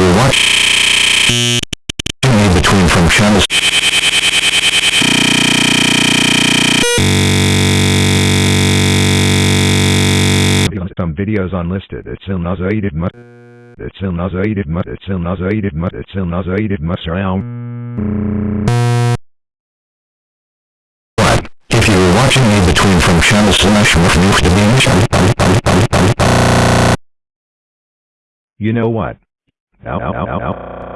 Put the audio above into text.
were watching me between from channels Some videos unlisted. It's ilnazated mut. It's ilnazated mut. It's ilnazated mut. It's ilnazated mut. what? If you were watching me between from channel slash. You know what? Ow, ow, ow, ow.